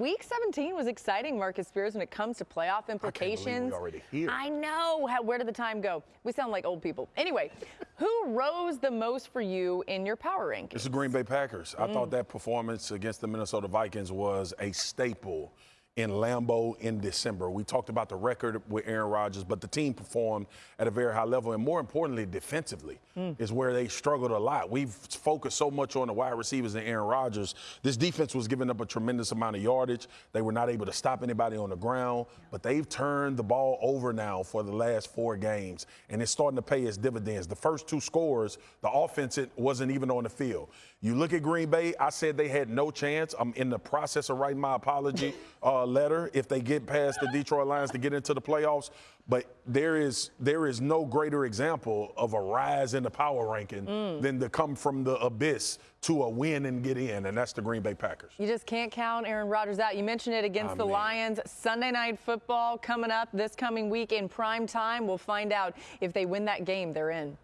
Week 17 was exciting, Marcus Spears, when it comes to playoff implications. I already here. I know. How, where did the time go? We sound like old people. Anyway, who rose the most for you in your power rankings? It's the Green Bay Packers. I thought mm. that performance against the Minnesota Vikings was a staple in Lambeau in December. We talked about the record with Aaron Rodgers, but the team performed at a very high level, and more importantly, defensively is where they struggled a lot. We've focused so much on the wide receivers and Aaron Rodgers. This defense was giving up a tremendous amount of yardage. They were not able to stop anybody on the ground, but they've turned the ball over now for the last four games, and it's starting to pay its dividends. The first two scores, the offense it wasn't even on the field. You look at Green Bay, I said they had no chance. I'm in the process of writing my apology uh, letter if they get past the Detroit Lions to get into the playoffs. But there is there is no greater example of a rise in the power ranking mm. than to come from the abyss to a win and get in, and that's the Green Bay Packers. You just can't count Aaron Rodgers out. You mentioned it against I the mean- Lions. Sunday night football coming up this coming week in prime time. We'll find out if they win that game, they're in.